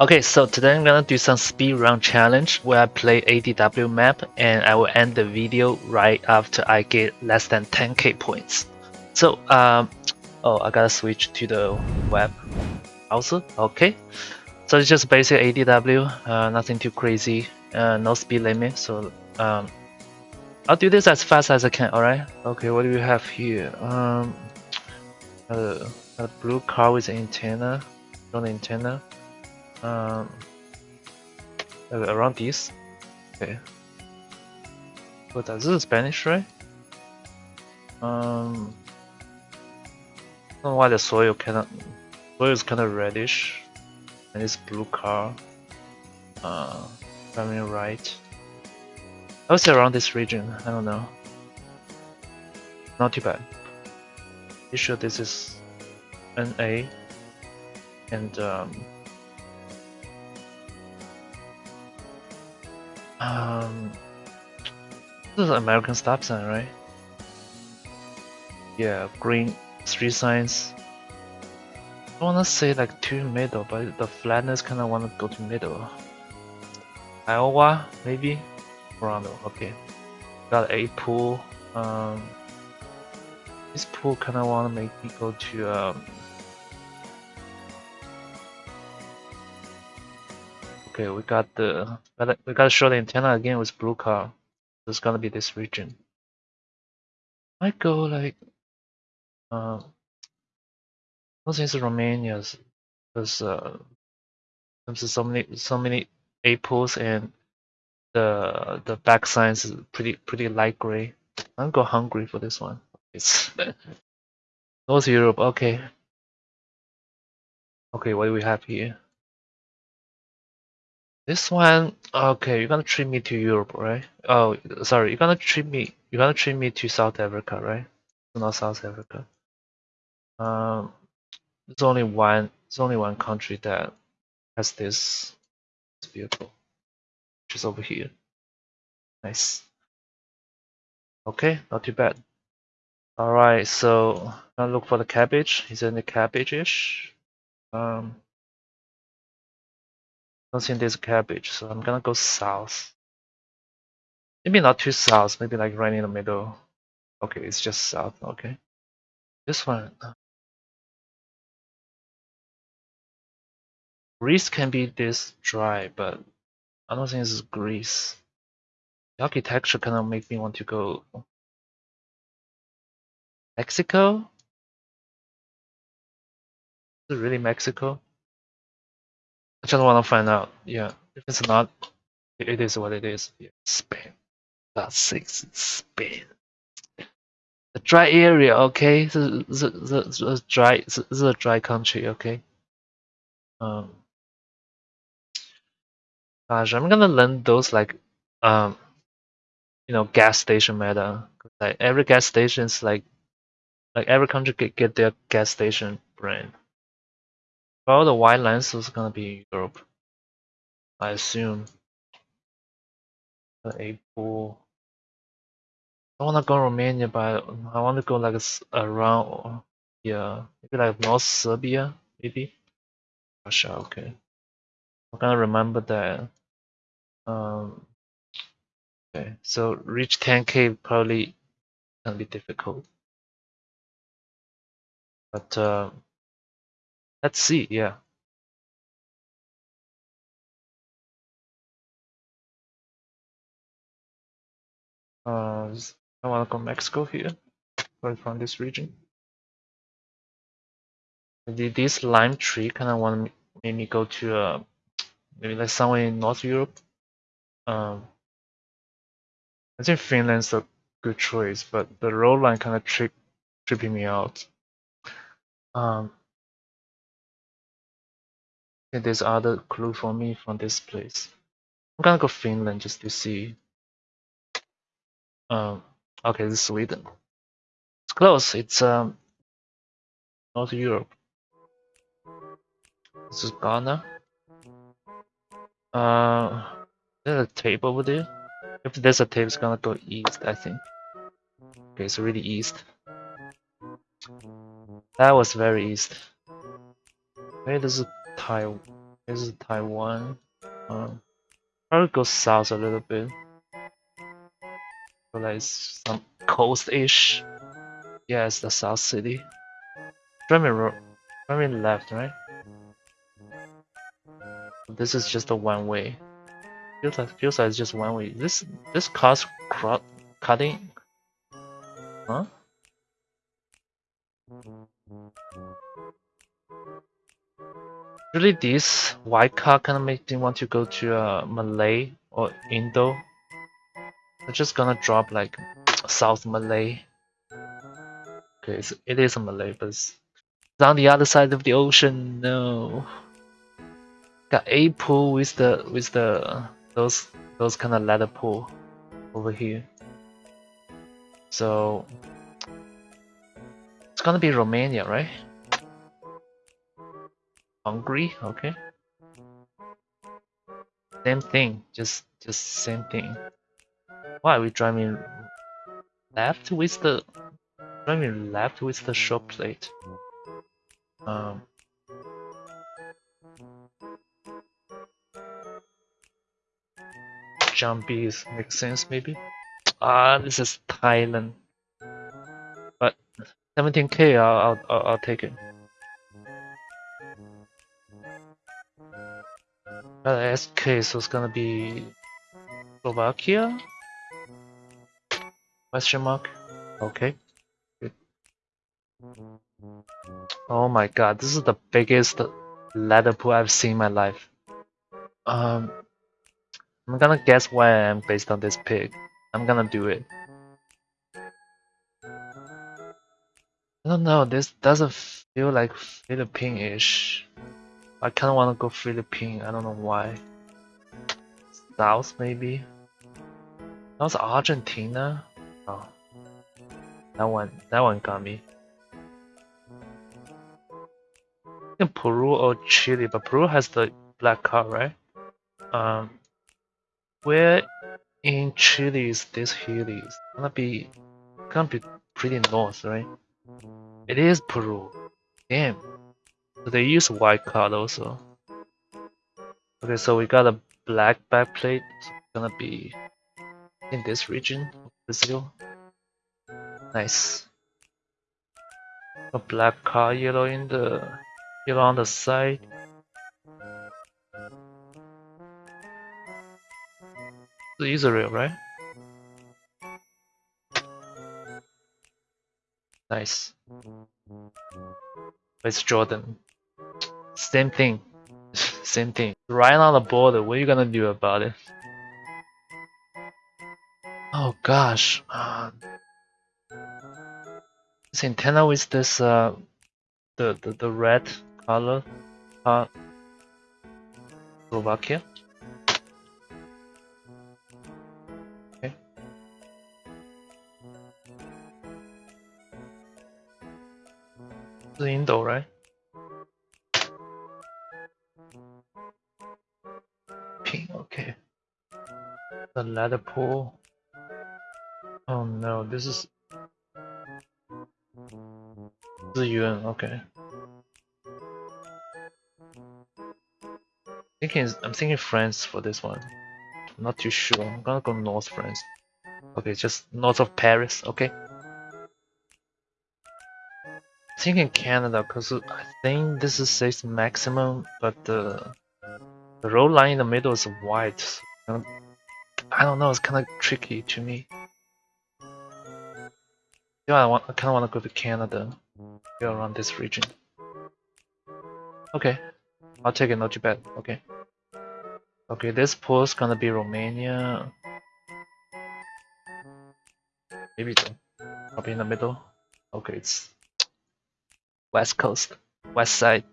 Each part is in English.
Okay, so today I'm gonna do some speed run challenge where I play ADW map and I will end the video right after I get less than 10k points. So, um, oh, I gotta switch to the web browser. Okay, so it's just basic ADW, uh, nothing too crazy, uh, no speed limit. So, um, I'll do this as fast as I can. All right. Okay, what do we have here? Um, a, a blue car with antenna, on antenna um, around this. Okay. What this is Spanish, right? Um, I don't know why the soil of soil is kind of reddish, and this blue car. Uh, coming right. I around this region. I don't know. Not too bad. You sure this is NA and um, Um, this is American stop sign, right? Yeah, green street signs. I wanna say like two middle, but the flatness kinda wanna go to middle. Iowa, maybe? Toronto, okay. Got a pool. Um, this pool kinda wanna make me go to um, Okay, we got the we got to show the antenna again with blue car. It's gonna be this region. I go like uh I Romania's because uh there's so many so many apples and the the back signs is pretty pretty light gray. I'm go hungry for this one. It's North Europe, okay. Okay, what do we have here? This one, okay, you're gonna treat me to Europe, right? Oh, sorry, you're gonna treat me, you're gonna treat me to South Africa, right? Not South Africa. Um, there's only one, there's only one country that has this, this vehicle, which is over here. Nice. Okay, not too bad. All right, so i look for the cabbage. Is it the cabbage-ish? Um, don't think there's cabbage, so I'm gonna go south. Maybe not too south, maybe like right in the middle. Okay, it's just south, okay. This one. Greece can be this dry, but I don't think this is Greece. The architecture kind of make me want to go Mexico? Is it really Mexico? I just want to find out. Yeah, if it's not, it is what it is. Yeah, Spain. That's six. Spain. The dry area, okay. The the the, the dry the, the dry country, okay. Um. Gosh, I'm gonna learn those like, um, you know, gas station meta. Like every gas station is like, like every country get get their gas station brand. Well, the white lines is gonna be Europe, I assume. The April. I wanna go Romania, but I wanna go like around, yeah, maybe like North Serbia, maybe. Russia, okay. I'm gonna remember that. Um. Okay, so reach 10k probably gonna be difficult. But uh, Let's see, yeah. Uh, I want to go Mexico here, going from this region. This lime tree kind of want to make me go to uh, maybe like somewhere in North Europe. Um, I think Finland's a good choice, but the road line kind of trip tripping me out. Um, there's other clue for me from this place. I'm gonna go Finland just to see. Um, okay, this is Sweden. It's close. It's um, North Europe. This is Ghana. Uh, there's a tape over there. If there's a tape, it's gonna go east, I think. Okay, it's really east. That was very east. Hey, there's a tile This is Taiwan. Um, probably go south a little bit. So some coast-ish. Yeah, it's the South City. Driving, driving left, right? This is just a one way. Feels like feels like it's just one way. This this car's cutting. Huh? Really, this white car kind of makes me want to go to uh, Malay or Indo. I'm just gonna drop like South Malay. Okay, it's, it is a Malay, but it's on the other side of the ocean. No, got a pool with the with the those those kind of ladder pool over here. So it's gonna be Romania, right? Hungary, okay. Same thing, just just same thing. Why are we driving left with the driving left with the short plate? Um Jumpies makes sense maybe. Ah, this is Thailand. But 17k, I'll, I'll, I'll take it. Uh, SK, so it's gonna be Slovakia? Question mark? Okay. Good. Oh my god, this is the biggest ladder pool I've seen in my life. Um, I'm gonna guess where I am based on this pig. I'm gonna do it. I don't know, this doesn't feel like Philippine-ish. I kinda wanna go Philippine, I don't know why. South maybe? That was Argentina? Oh. That one that one got me. In Peru or Chile, but Peru has the black car, right? Um where in Chile is this hilly? It's gonna be gonna be pretty north, right? It is Peru. Damn. They use white card also. Okay, so we got a black backplate. So it's gonna be in this region of Brazil. Nice. A black car, yellow in the yellow on the side. The Israel, right? Nice. It's Jordan. Same thing. Same thing. Right on the border, what are you gonna do about it? Oh gosh. Uh, this antenna with this uh the the, the red color uh Slovakia? The Indo, right? Ladder pool. Oh no, this is The UN, okay. Thinking, I'm thinking France for this one. I'm not too sure. I'm gonna go North France. Okay, just north of Paris. Okay. thinking Canada because I think this is safe maximum, but the the road line in the middle is white. I don't know, it's kind of tricky to me. Yeah, I I kind of want to go to Canada, go around this region. Okay, I'll take it. Not too bad. Okay. Okay, this post gonna be Romania. Maybe though. I'll in the middle. Okay, it's West Coast, West Side.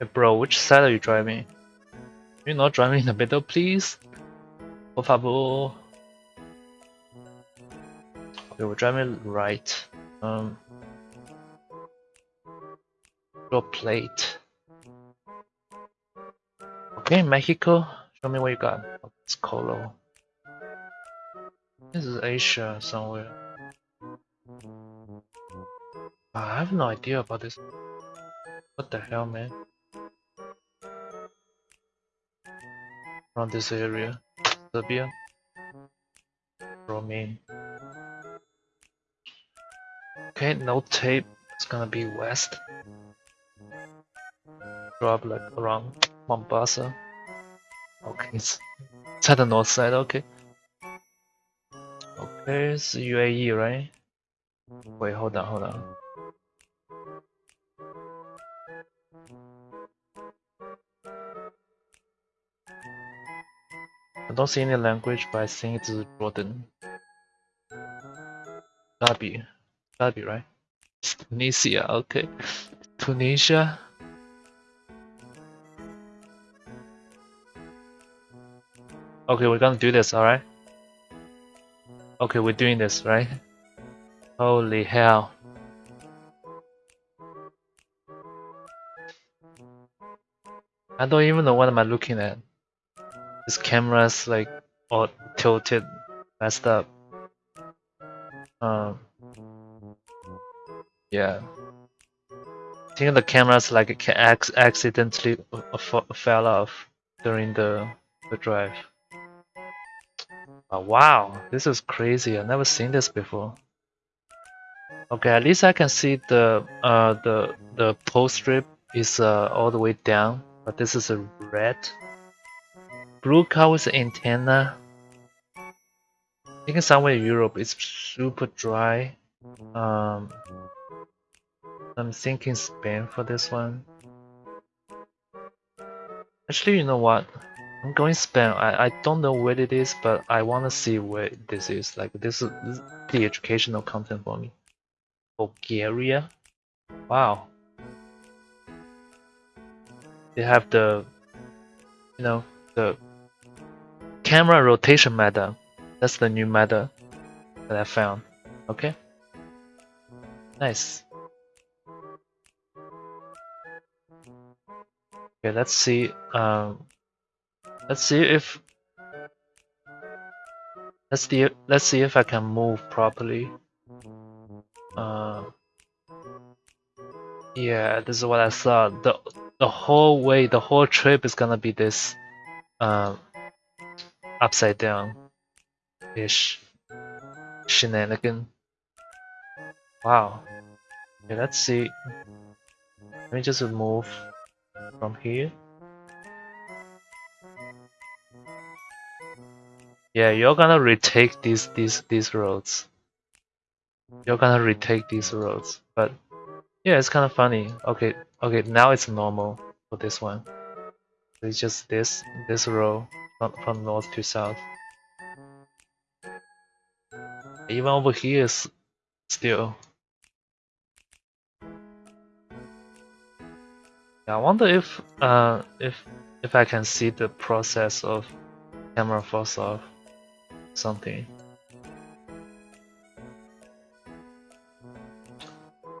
Hey bro, which side are you driving? You're not driving in the middle, please? Por favor. Okay, we're right. Um, your plate. Okay, Mexico. Show me what you got. Oh, it's Colo. This is Asia somewhere. I have no idea about this. What the hell, man? around this area. Serbia, Romania. Okay, no tape. It's gonna be west. Drop like around Mombasa. Okay, it's, it's at the north side. Okay. Okay, it's UAE, right? Wait, hold on, hold on. I don't see any language, but I think it's Jordan. Gotta be, be right. It's Tunisia, okay. Tunisia. Okay, we're gonna do this, alright? Okay, we're doing this, right? Holy hell. I don't even know what am I looking at. This camera's like all tilted, messed up. Um, yeah. I think the camera's like it accidentally fell off during the the drive. Oh, wow, this is crazy. I've never seen this before. Okay, at least I can see the uh the the pole strip is uh all the way down, but this is a red Blue with antenna. Think somewhere in Europe it's super dry. Um, I'm thinking Spain for this one. Actually, you know what? I'm going Spain. I, I don't know where it is, but I want to see where this is. Like this is, this is the educational content for me. Bulgaria. Wow. They have the, you know, the camera rotation method. That's the new method that I found. Okay. Nice. Okay, let's see. Um, let's see if let's see. Let's see if I can move properly. Uh, yeah, this is what I thought. the The whole way, the whole trip is gonna be this. Um, upside down ish shenanigan. Wow. Okay, let's see. Let me just move from here. Yeah, you're gonna retake these these these roads. You're gonna retake these roads, but yeah, it's kind of funny. Okay, okay, now it's normal for this one. It's just this this row from, north to south. Even over here is still. I wonder if uh if if I can see the process of camera falls off something.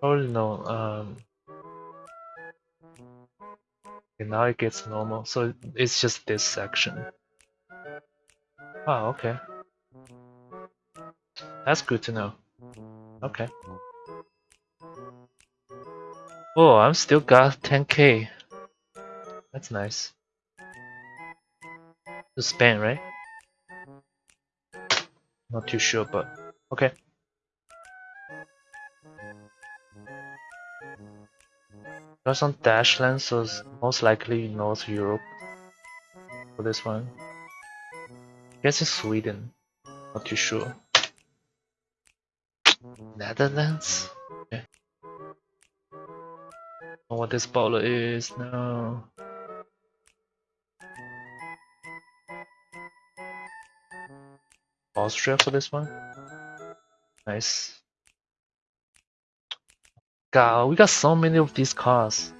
Probably no. Um, okay, now it gets normal, so it's just this section. Oh, okay. That's good to know. Okay. Oh, I'm still got 10k. That's nice. To spend, right? Not too sure, but okay. There's some dash lens, so most likely North Europe for this one guess it's Sweden. Not too sure. Netherlands? Okay. Know what this bowler is now. Austria for this one. Nice. God, we got so many of these cars.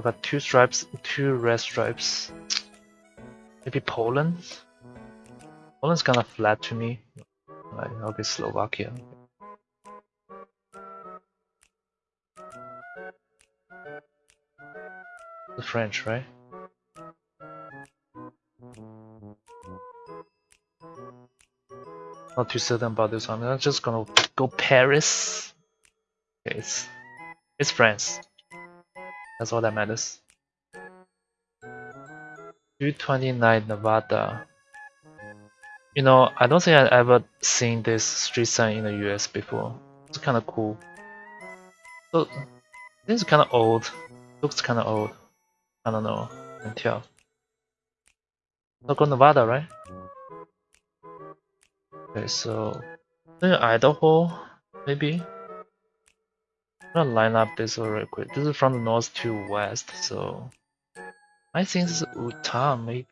So I got two stripes, two red stripes. Maybe Poland? Poland's kinda flat to me. Right, okay, Slovakia. The French, right? Not too certain about this one. I'm just gonna go Paris. Okay, it's it's France. That's all that matters. 229 Nevada. You know, I don't think I've ever seen this street sign in the US before. It's kind of cool. So, this is kind of old. Looks kind of old. I don't know. I can tell. Local Nevada, right? Okay, so Idaho, maybe. I'm gonna line up this real quick. This is from the north to west, so I think this is Utah, maybe,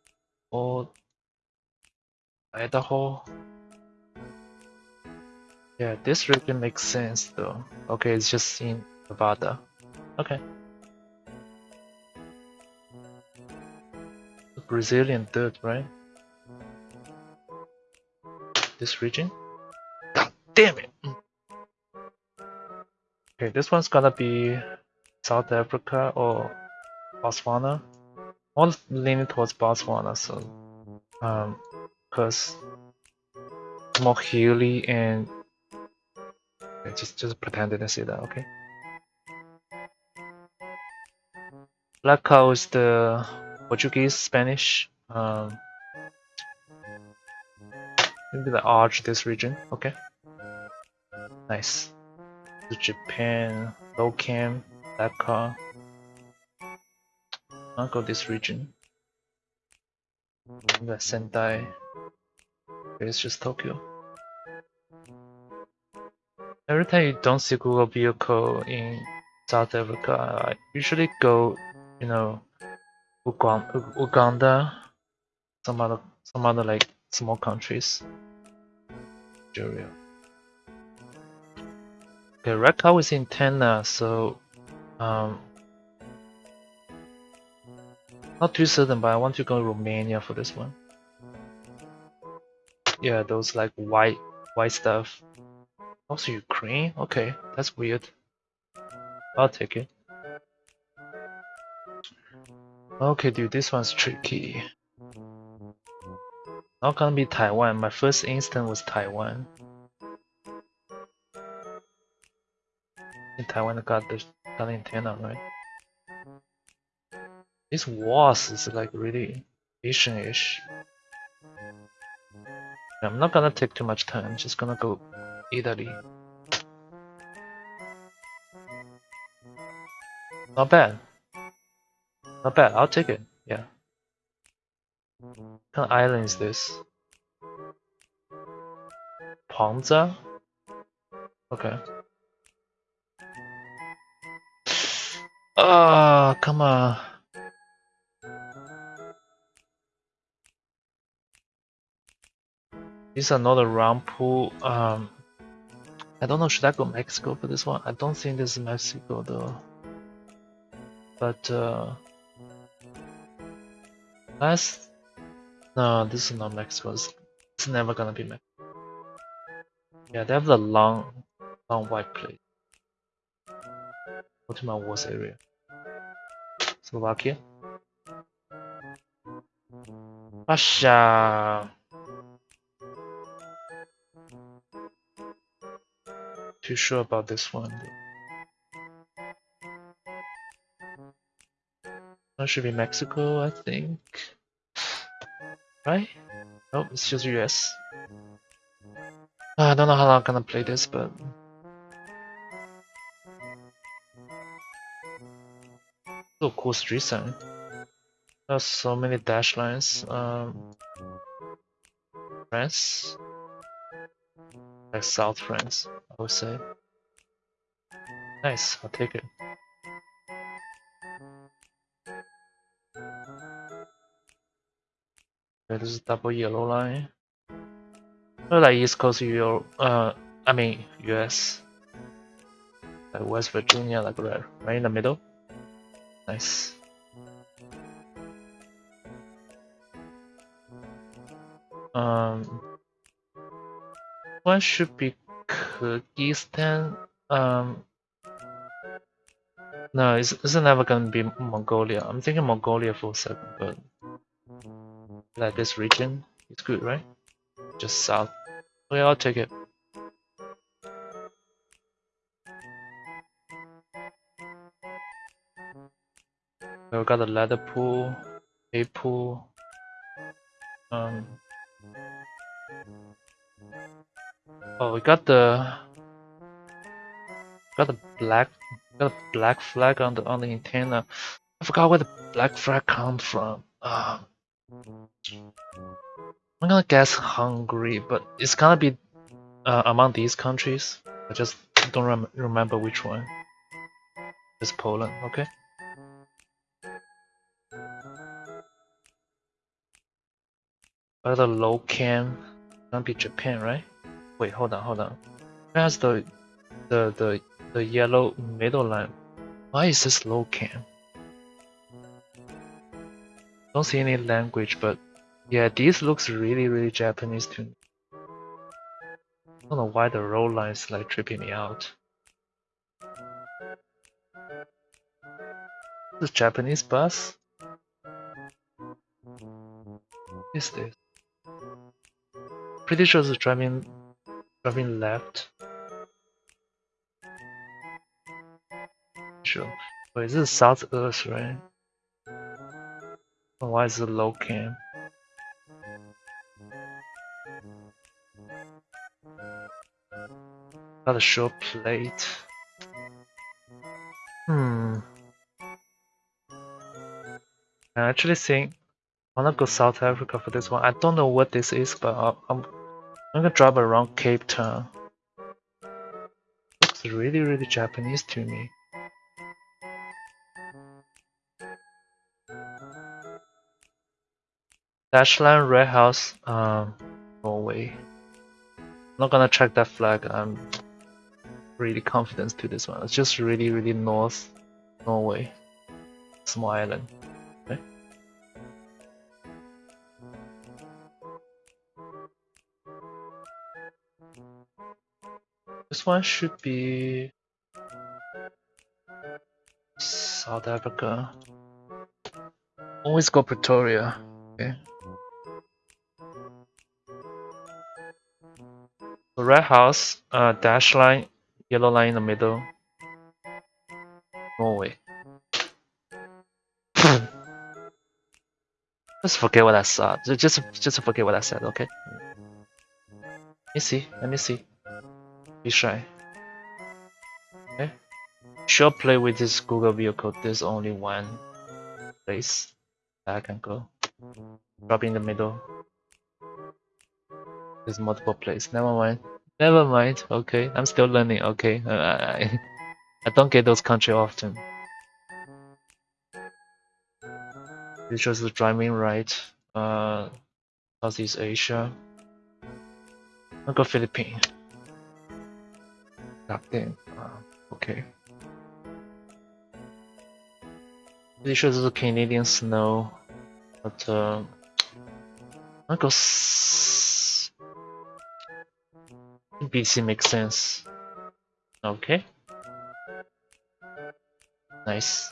or Idaho. Yeah, this region makes sense though. Okay, it's just in Nevada. Okay. Brazilian dirt, right? This region? God damn it! Okay, this one's gonna be South Africa or Botswana. I'm leaning towards Botswana, so um, cause more hilly and okay, just just pretend didn't see that, okay? Black cow is the Portuguese, Spanish, um, maybe the arch this region, okay? Nice. Japan, low cam, black car. I'll go this region. The Sendai. It's just Tokyo. Every time you don't see Google vehicle in South Africa, I usually go, you know, Uganda, some other some other like small countries. Nigeria. Okay, red cow is in Tena, so um not too certain, but I want to go to Romania for this one. Yeah, those like white white stuff. Also Ukraine? Okay, that's weird. I'll take it. Okay, dude, this one's tricky. Not gonna be Taiwan. My first instant was Taiwan. In Taiwan, got the antenna, right? This was is like really Asian-ish. I'm not gonna take too much time. I'm Just gonna go Italy. Not bad. Not bad, I'll take it, yeah. What kind of island is this? Ponza? Okay. Oh, come on. This is another round pool. Um, I don't know, should I go Mexico for this one? I don't think this is Mexico though. But, uh, Last... No, this is not Mexico. It's, it's never gonna be Mexico. Yeah, they have the long, long white plate. My worst area. Slovakia. Russia. Too sure about this one. That should be Mexico, I think. Right? Oh, it's just US. I don't know how long I'm gonna play this, but... So cool street sign. There's so many dash lines. Um, France? Like South France, I would say. Nice, I'll take it. Okay, this is double yellow line. Look like East Coast Europe, uh, I mean US. Like West Virginia, like right, right in the middle. Nice. Um, one should be Kyrgyzstan. Um, no, it's, it's never gonna be Mongolia. I'm thinking Mongolia for a second, but like this region is good, right? Just south. Okay, I'll take it. Got the ladder pool, a pool, um. Oh, we got the got the black got a black flag on the on the antenna. I forgot where the black flag comes from. Um, I'm gonna guess Hungary, but it's gonna be uh, among these countries. I just don't rem remember which one. It's Poland, okay? But the low cam gonna be Japan, right? Wait, hold on, hold on. Where's the the the the yellow middle line? Why is this low cam? Don't see any language, but yeah, this looks really, really Japanese to me. I don't know why the roll line is like tripping me out. This Japanese bus? What is this? Pretty sure it's driving driving left. Sure. Wait, this is South Earth, right? Why is it low cam? Got a short plate. Hmm. I actually think I wanna go South Africa for this one. I don't know what this is, but I'm I'm, gonna drive around Cape Town. Looks really really Japanese to me. Dashland Red House, um, Norway. not gonna check that flag. I'm really confident to this one. It's just really, really north, Norway, small island. This one should be South Africa. Always go Pretoria. Okay. The red house, uh, dash line, yellow line in the middle. Norway. just forget what I saw. Just, just forget what I said. Okay. Let me see. Let me see. Be shy. Okay. Sure play with this Google vehicle. There's only one place that I can go. Drop in the middle. There's multiple places. Never mind. Never mind. Okay, I'm still learning. Okay, I, I don't get those country often. This shows the driving right. Uh, Southeast Asia. I'll go Philippines. Goddamn. Uh, okay. This shows the Canadian snow, but uh, I'll go. BC makes sense. Okay. Nice.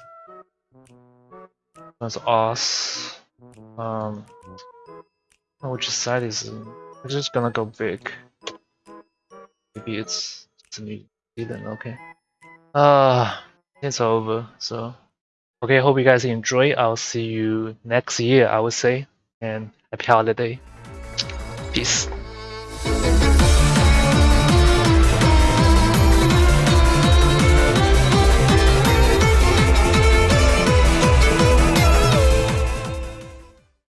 That's us. Um, which side is? I'm just gonna go big. Maybe it's, New Zealand. Okay. Ah, uh, it's over. So, okay. Hope you guys enjoy. I'll see you next year. I would say, and happy holiday. Peace.